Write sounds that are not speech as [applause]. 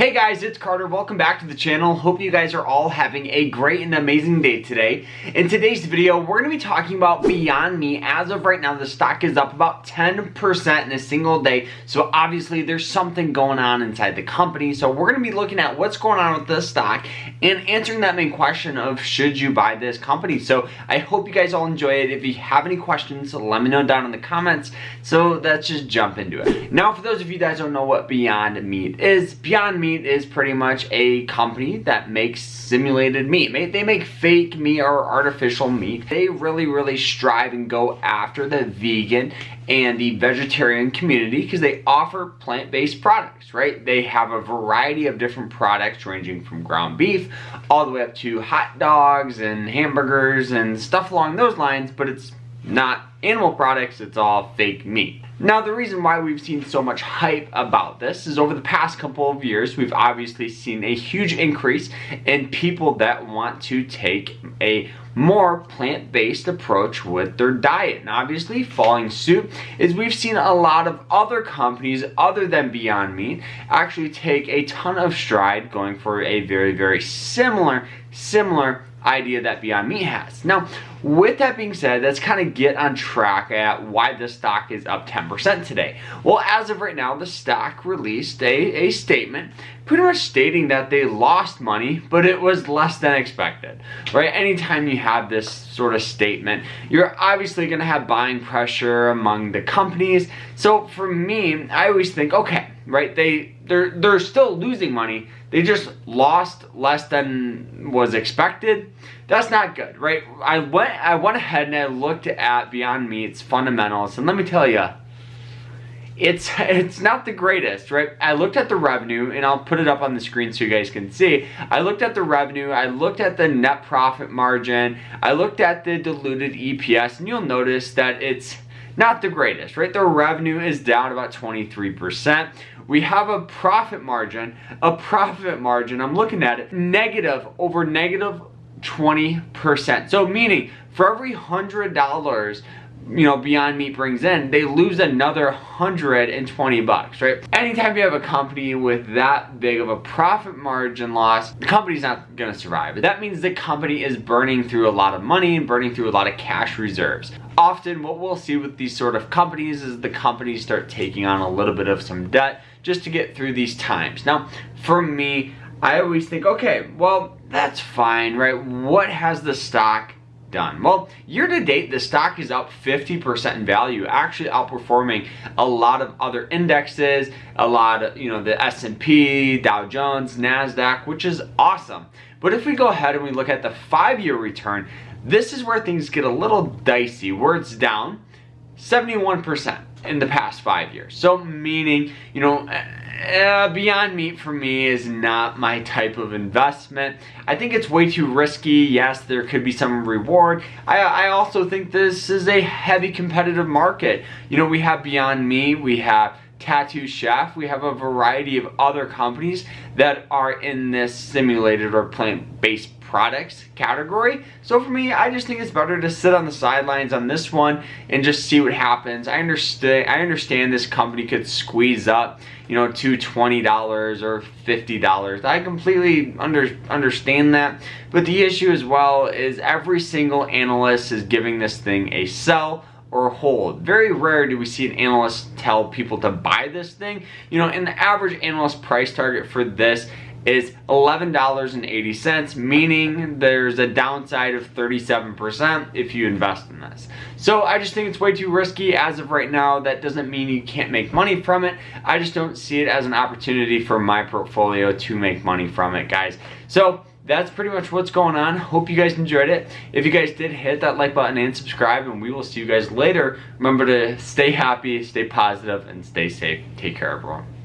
Hey guys, it's Carter. Welcome back to the channel. Hope you guys are all having a great and amazing day today. In today's video, we're going to be talking about Beyond Meat. As of right now, the stock is up about 10% in a single day. So obviously there's something going on inside the company. So we're going to be looking at what's going on with this stock and answering that main question of should you buy this company. So I hope you guys all enjoy it. If you have any questions, let me know down in the comments. So let's just jump into it. Now, for those of you guys don't know what Beyond Meat is, Beyond Meat Meat is pretty much a company that makes simulated meat. They make fake meat or artificial meat. They really, really strive and go after the vegan and the vegetarian community because they offer plant-based products, right? They have a variety of different products ranging from ground beef all the way up to hot dogs and hamburgers and stuff along those lines, but it's not animal products, it's all fake meat. Now the reason why we've seen so much hype about this is over the past couple of years we've obviously seen a huge increase in people that want to take a more plant-based approach with their diet. And obviously following suit is we've seen a lot of other companies other than Beyond Meat actually take a ton of stride going for a very very similar similar idea that Beyond Meat has. Now, with that being said, let's kind of get on track at why the stock is up 10% today. Well, as of right now, the stock released a, a statement pretty much stating that they lost money, but it was less than expected, right? Anytime you have this sort of statement, you're obviously going to have buying pressure among the companies. So for me, I always think, okay, right, they, they're, they're still losing money, they just lost less than was expected. That's not good, right? I went I went ahead and I looked at Beyond Meat's fundamentals, and let me tell you, it's [laughs] it's not the greatest, right? I looked at the revenue, and I'll put it up on the screen so you guys can see. I looked at the revenue, I looked at the net profit margin, I looked at the diluted EPS, and you'll notice that it's not the greatest, right? Their revenue is down about 23%. We have a profit margin, a profit margin, I'm looking at it, negative over negative 20%. So meaning for every $100 you know, Beyond Meat brings in, they lose another 120 bucks, right? Anytime you have a company with that big of a profit margin loss, the company's not gonna survive. That means the company is burning through a lot of money and burning through a lot of cash reserves. Often what we'll see with these sort of companies is the companies start taking on a little bit of some debt just to get through these times. Now, for me, I always think, okay, well, that's fine, right? What has the stock done? Well, year to date, the stock is up 50% in value, actually outperforming a lot of other indexes, a lot of, you know, the S&P, Dow Jones, NASDAQ, which is awesome. But if we go ahead and we look at the five-year return, this is where things get a little dicey, where it's down 71% in the past five years. So meaning, you know, uh, Beyond Meat for me is not my type of investment. I think it's way too risky. Yes, there could be some reward. I, I also think this is a heavy competitive market. You know, we have Beyond Meat, we have Tattoo Chef, we have a variety of other companies that are in this simulated or plant-based products category. So for me, I just think it's better to sit on the sidelines on this one and just see what happens. I understand I understand this company could squeeze up, you know, to $20 or $50. I completely under, understand that. But the issue as well is every single analyst is giving this thing a sell or hold. Very rare do we see an analyst tell people to buy this thing. You know, and the average analyst price target for this is $11.80, meaning there's a downside of 37% if you invest in this. So I just think it's way too risky as of right now. That doesn't mean you can't make money from it. I just don't see it as an opportunity for my portfolio to make money from it, guys. So that's pretty much what's going on. Hope you guys enjoyed it. If you guys did, hit that like button and subscribe, and we will see you guys later. Remember to stay happy, stay positive, and stay safe. Take care, everyone.